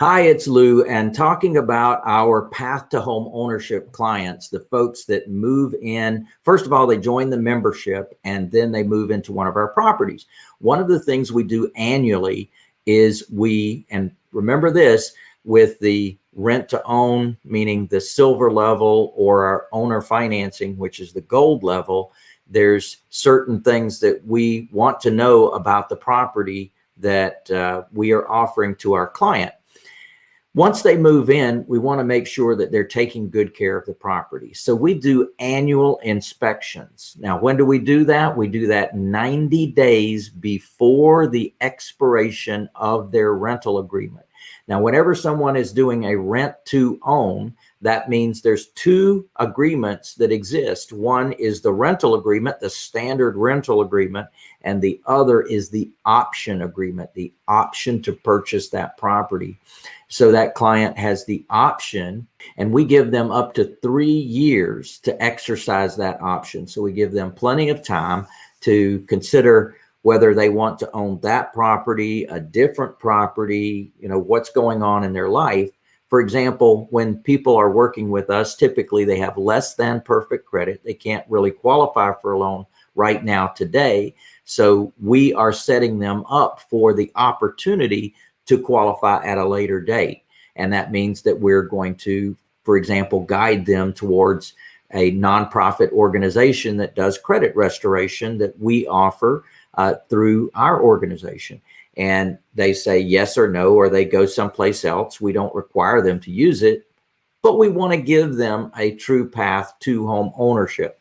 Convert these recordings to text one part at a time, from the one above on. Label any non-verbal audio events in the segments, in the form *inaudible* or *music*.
Hi, it's Lou and talking about our path to home ownership clients, the folks that move in. First of all, they join the membership and then they move into one of our properties. One of the things we do annually is we, and remember this, with the rent to own, meaning the silver level or our owner financing, which is the gold level, there's certain things that we want to know about the property that uh, we are offering to our client. Once they move in, we want to make sure that they're taking good care of the property. So we do annual inspections. Now, when do we do that? We do that 90 days before the expiration of their rental agreement. Now, whenever someone is doing a rent to own, that means there's two agreements that exist. One is the rental agreement, the standard rental agreement, and the other is the option agreement, the option to purchase that property. So that client has the option and we give them up to three years to exercise that option. So we give them plenty of time to consider whether they want to own that property, a different property, you know, what's going on in their life. For example, when people are working with us, typically they have less than perfect credit. They can't really qualify for a loan right now today. So we are setting them up for the opportunity to qualify at a later date. And that means that we're going to, for example, guide them towards a nonprofit organization that does credit restoration that we offer uh, through our organization and they say yes or no, or they go someplace else. We don't require them to use it, but we want to give them a true path to home ownership.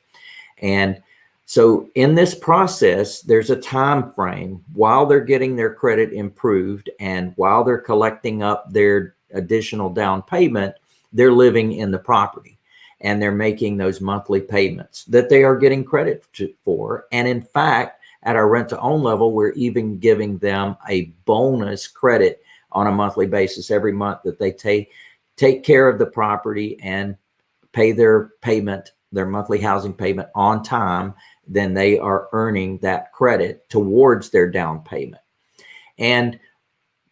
And so in this process, there's a time frame while they're getting their credit improved and while they're collecting up their additional down payment, they're living in the property and they're making those monthly payments that they are getting credit for. And in fact, at our rent to own level, we're even giving them a bonus credit on a monthly basis every month that they take take care of the property and pay their payment, their monthly housing payment on time, then they are earning that credit towards their down payment. And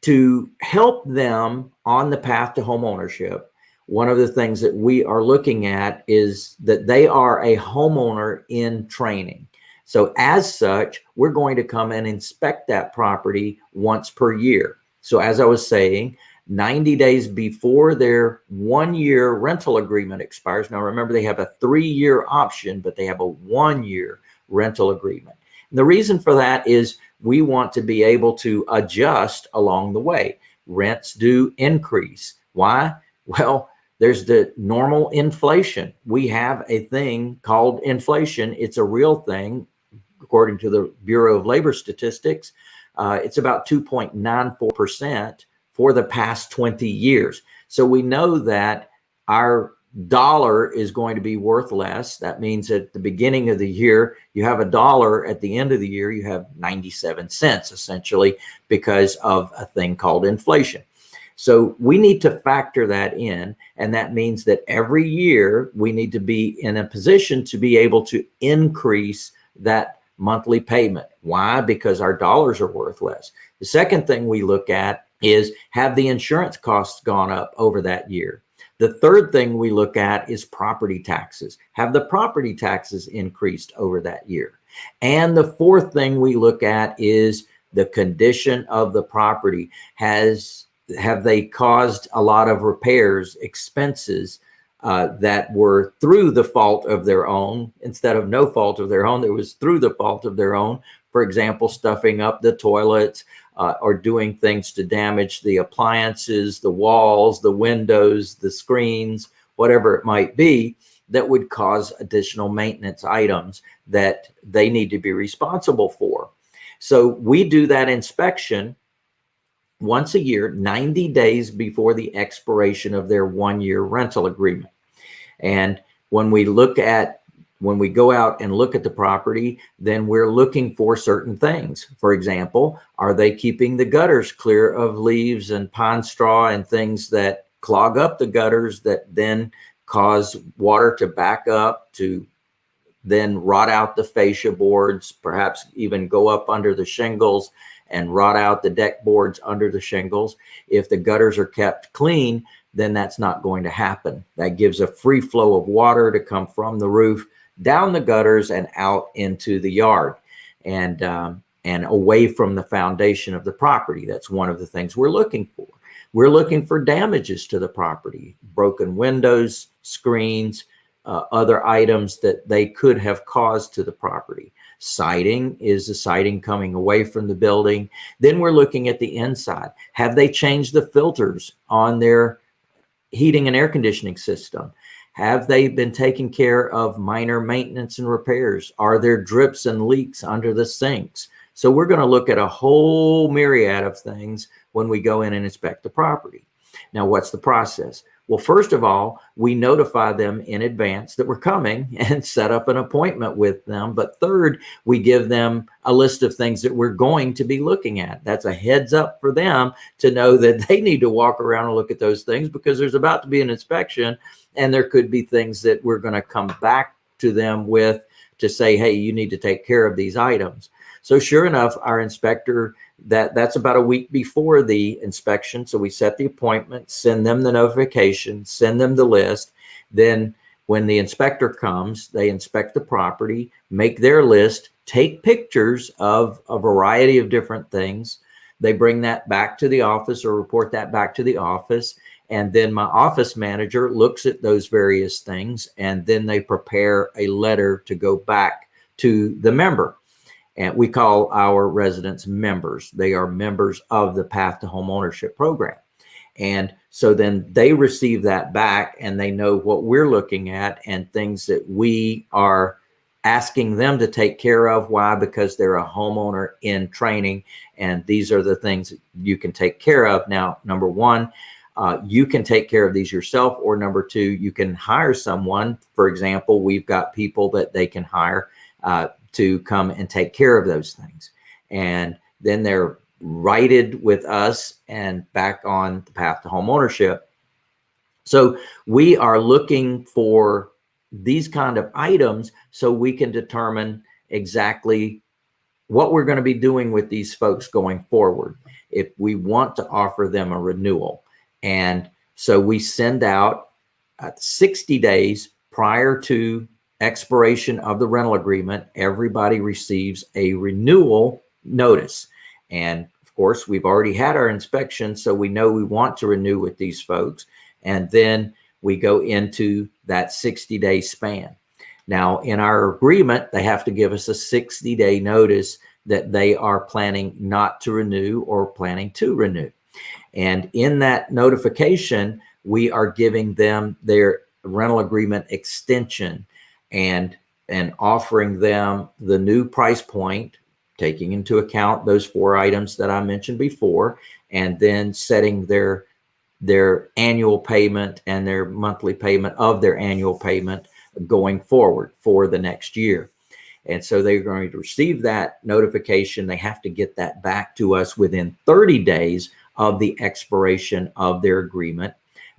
to help them on the path to home ownership, one of the things that we are looking at is that they are a homeowner in training. So as such, we're going to come and inspect that property once per year. So as I was saying, 90 days before their one year rental agreement expires. Now remember they have a three year option, but they have a one year rental agreement. And the reason for that is we want to be able to adjust along the way. Rents do increase. Why? Well, there's the normal inflation. We have a thing called inflation. It's a real thing according to the Bureau of Labor Statistics, uh, it's about 2.94% for the past 20 years. So we know that our dollar is going to be worth less. That means at the beginning of the year, you have a dollar. At the end of the year, you have 97 cents essentially because of a thing called inflation. So we need to factor that in. And that means that every year we need to be in a position to be able to increase that monthly payment. Why? Because our dollars are worth less. The second thing we look at is have the insurance costs gone up over that year? The third thing we look at is property taxes. Have the property taxes increased over that year? And the fourth thing we look at is the condition of the property. Has have they caused a lot of repairs, expenses uh, that were through the fault of their own instead of no fault of their own. It was through the fault of their own. For example, stuffing up the toilets uh, or doing things to damage the appliances, the walls, the windows, the screens, whatever it might be that would cause additional maintenance items that they need to be responsible for. So we do that inspection once a year, 90 days before the expiration of their one year rental agreement. And when we look at, when we go out and look at the property, then we're looking for certain things. For example, are they keeping the gutters clear of leaves and pine straw and things that clog up the gutters that then cause water to back up to then rot out the fascia boards, perhaps even go up under the shingles and rot out the deck boards under the shingles. If the gutters are kept clean, then that's not going to happen. That gives a free flow of water to come from the roof down the gutters and out into the yard and um, and away from the foundation of the property. That's one of the things we're looking for. We're looking for damages to the property, broken windows, screens, uh, other items that they could have caused to the property. Siding is the siding coming away from the building. Then we're looking at the inside. Have they changed the filters on their heating and air conditioning system? Have they been taking care of minor maintenance and repairs? Are there drips and leaks under the sinks? So we're going to look at a whole myriad of things when we go in and inspect the property. Now, what's the process? Well, first of all, we notify them in advance that we're coming *laughs* and set up an appointment with them. But third, we give them a list of things that we're going to be looking at. That's a heads up for them to know that *laughs* they need to walk around and look at those things because there's about to be an inspection and there could be things that we're going to come back to them with to say, hey, you need to take care of these items. So sure enough, our inspector, that that's about a week before the inspection. So we set the appointment, send them the notification, send them the list. Then when the inspector comes, they inspect the property, make their list, take pictures of a variety of different things. They bring that back to the office or report that back to the office. And then my office manager looks at those various things and then they prepare a letter to go back to the member and we call our residents members. They are members of the Path to Home Ownership program. And so then they receive that back and they know what we're looking at and things that we are asking them to take care of. Why? Because they're a homeowner in training. And these are the things you can take care of. Now, number one, uh, you can take care of these yourself. Or number two, you can hire someone. For example, we've got people that they can hire uh, to come and take care of those things. And then they're righted with us and back on the path to home ownership. So we are looking for these kind of items so we can determine exactly what we're going to be doing with these folks going forward if we want to offer them a renewal. And so we send out uh, 60 days prior to expiration of the rental agreement, everybody receives a renewal notice. And of course, we've already had our inspection, so we know we want to renew with these folks. And then we go into that 60 day span. Now, in our agreement, they have to give us a 60 day notice that they are planning not to renew or planning to renew. And in that notification, we are giving them their rental agreement extension and and offering them the new price point, taking into account those four items that I mentioned before, and then setting their their annual payment and their monthly payment of their annual payment going forward for the next year. And so they're going to receive that notification. They have to get that back to us within 30 days of the expiration of their agreement,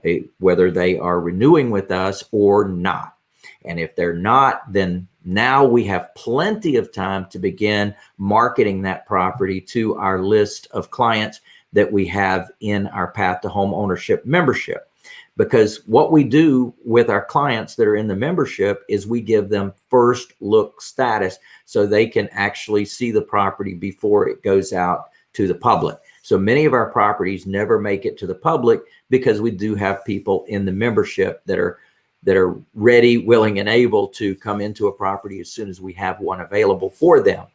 eh, whether they are renewing with us or not. And if they're not, then now we have plenty of time to begin marketing that property to our list of clients that we have in our Path to Home Ownership membership. Because what we do with our clients that are in the membership is we give them first look status so they can actually see the property before it goes out to the public. So many of our properties never make it to the public because we do have people in the membership that are that are ready, willing, and able to come into a property as soon as we have one available for them.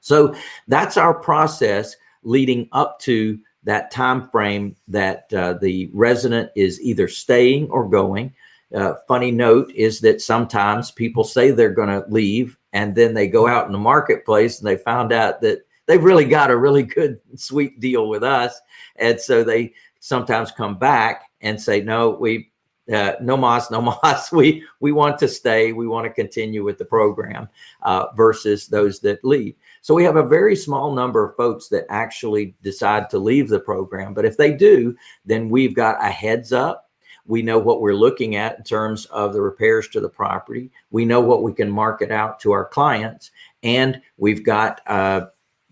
So that's our process leading up to that time frame that uh, the resident is either staying or going. Uh, funny note is that sometimes people say they're going to leave and then they go out in the marketplace and they found out that they've really got a really good sweet deal with us and so they sometimes come back and say no we uh, no mas, no mas. *laughs* We we want to stay. We want to continue with the program uh, versus those that leave. So we have a very small number of folks that actually decide to leave the program. But if they do, then we've got a heads up. We know what we're looking at in terms of the repairs to the property. We know what we can market out to our clients, and we've got uh,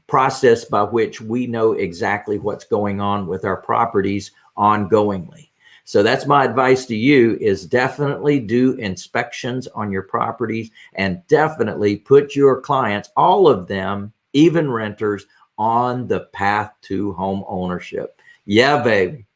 process by which we know exactly what's going on with our properties ongoingly. So that's my advice to you is definitely do inspections on your properties and definitely put your clients, all of them, even renters, on the path to home ownership. Yeah, baby.